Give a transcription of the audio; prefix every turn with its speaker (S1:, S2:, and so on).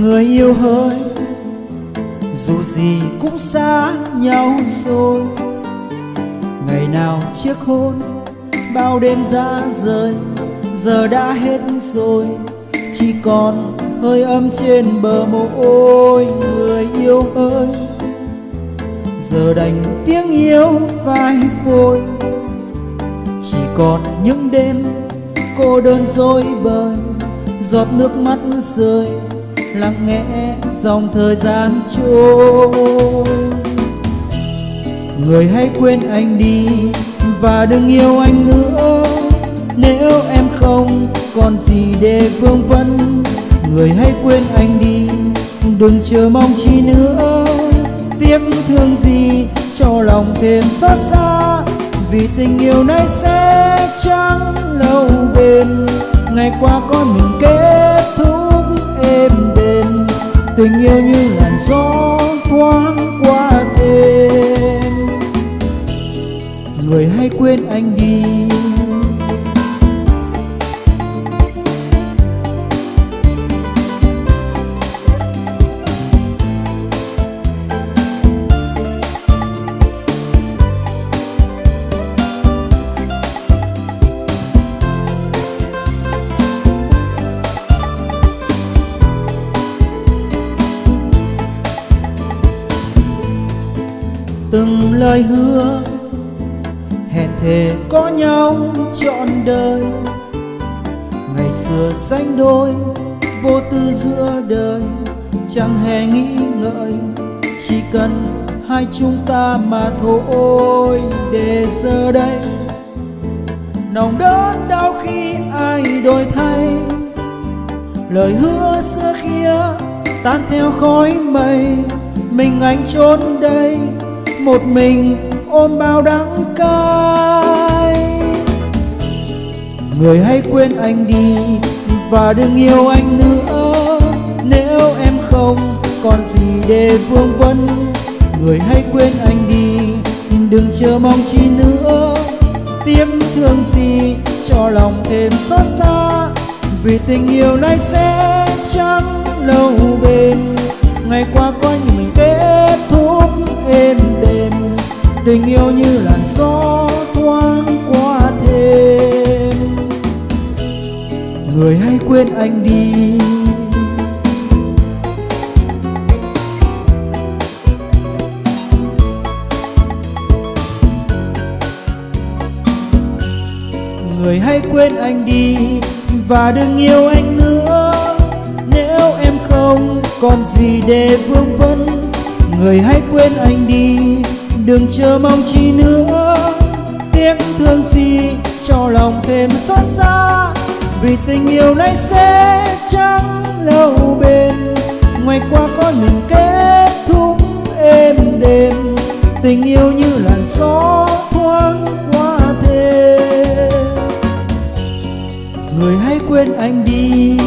S1: người yêu hỡi dù gì cũng xa nhau rồi. Ngày nào chiếc hôn, bao đêm ra rời, giờ đã hết rồi. Chỉ còn hơi ấm trên bờ môi người yêu ơi. Giờ đành tiếng yêu phai phôi. Chỉ còn những đêm cô đơn dối bời, giọt nước mắt rơi lặng nghe dòng thời gian trôi. Người hãy quên anh đi và đừng yêu anh nữa. Nếu em không còn gì để vương vấn, người hãy quên anh đi, đừng chờ mong chi nữa. Tiếc thương gì cho lòng thêm xót xa, vì tình yêu này sẽ chẳng lâu bền. Ngày qua con mình kết tình yêu như làn gió. Từng lời hứa. Hẹn thề có nhau trọn đời. Ngày xưa sánh đôi, vô tư giữa đời. Chẳng hề nghĩ ngợi, chỉ cần hai chúng ta mà thôi để giờ đây. Nồng đớn đau khi ai đổi thay. Lời hứa xưa kia tan theo khói mây. Mình anh trốn đây một mình ôm bao đắng cay. Người hãy quên anh đi và đừng yêu anh nữa. Nếu em không còn gì để vương vấn, người hãy quên anh đi, đừng chờ mong chi nữa. Tiếc thương gì cho lòng thêm xót xa, vì tình yêu này sẽ chẳng lâu bền. Ngày qua có những mình kết người hãy quên anh đi. Người hãy quên anh đi và đừng yêu anh nữa. Nếu em không, còn gì để vương vấn? Người hãy quên anh đi, đừng chờ mong chi nữa. Tiếc thương gì, cho lòng thêm xót xa vì tình yêu này sẽ chẳng lâu bền. Ngoài qua có những kết thúc êm đềm. Tình yêu như làn gió thoáng qua thêm. Người hãy quên anh đi.